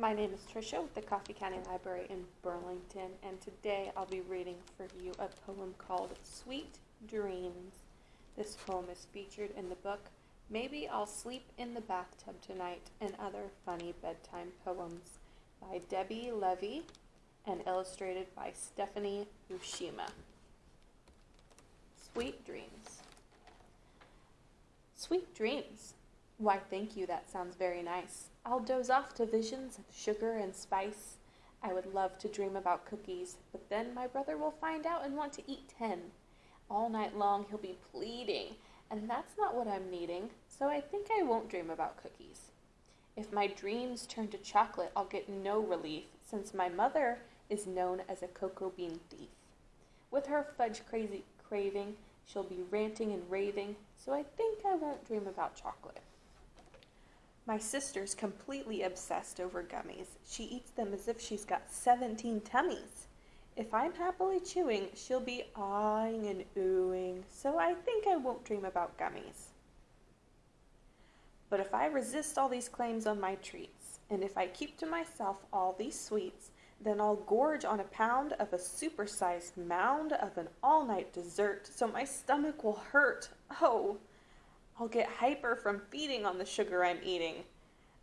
My name is Tricia with the Coffey County Library in Burlington, and today I'll be reading for you a poem called Sweet Dreams. This poem is featured in the book Maybe I'll Sleep in the Bathtub Tonight and Other Funny Bedtime Poems by Debbie Levy and illustrated by Stephanie Ushima. Sweet Dreams. Sweet dreams. Why, thank you, that sounds very nice. I'll doze off to visions of sugar and spice. I would love to dream about cookies, but then my brother will find out and want to eat ten. All night long he'll be pleading, and that's not what I'm needing, so I think I won't dream about cookies. If my dreams turn to chocolate, I'll get no relief, since my mother is known as a cocoa bean thief. With her fudge crazy craving, she'll be ranting and raving, so I think I won't dream about chocolate. My sister's completely obsessed over gummies. She eats them as if she's got 17 tummies. If I'm happily chewing, she'll be awing and oohing, so I think I won't dream about gummies. But if I resist all these claims on my treats, and if I keep to myself all these sweets, then I'll gorge on a pound of a supersized mound of an all night dessert so my stomach will hurt. Oh! I'll get hyper from feeding on the sugar I'm eating.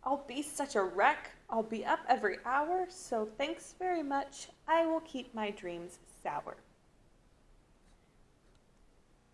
I'll be such a wreck. I'll be up every hour, so thanks very much. I will keep my dreams sour.